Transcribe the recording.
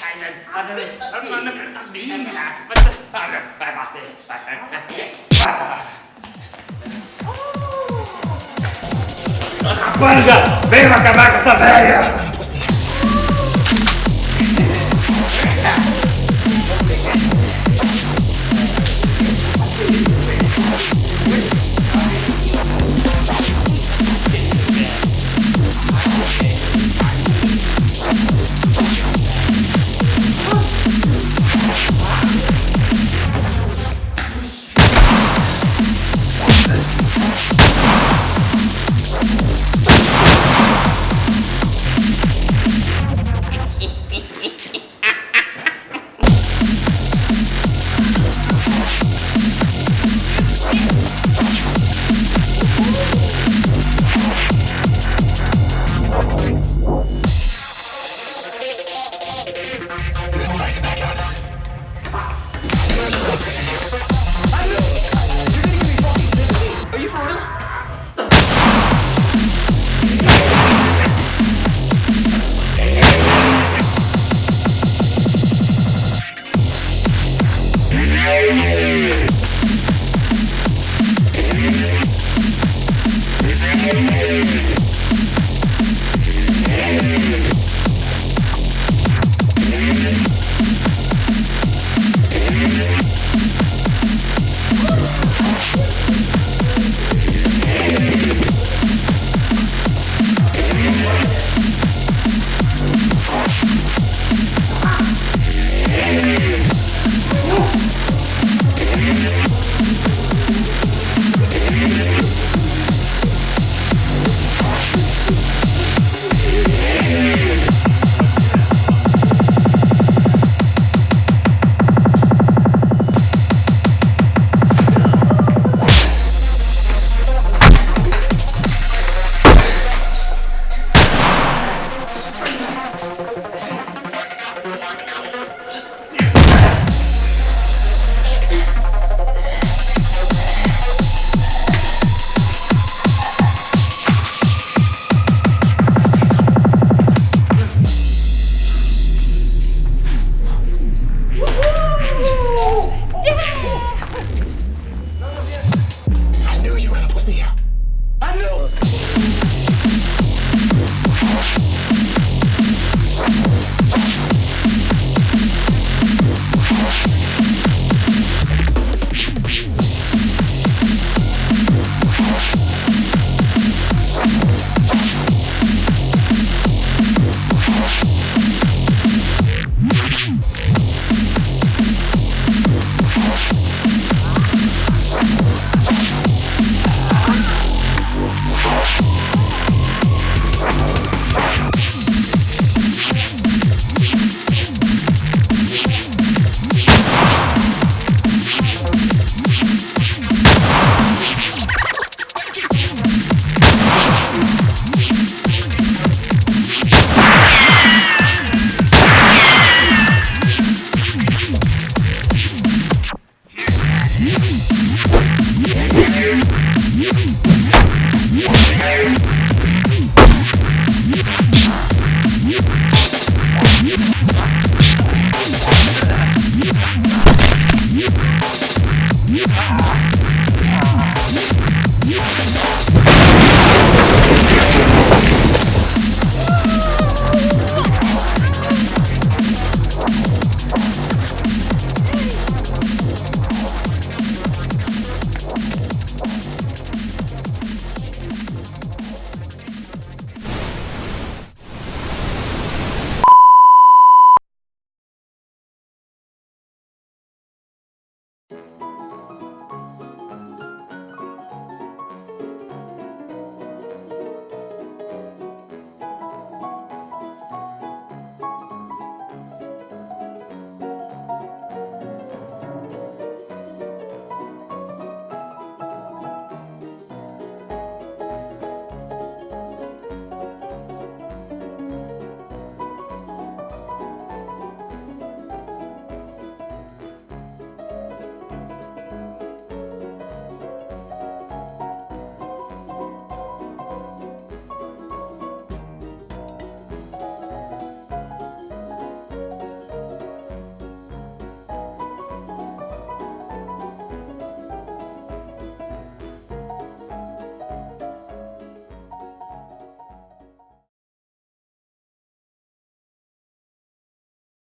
Scheiße. Ah, é vai bater. Capanga, venham acabar com essa velha! Let's make it. Are 了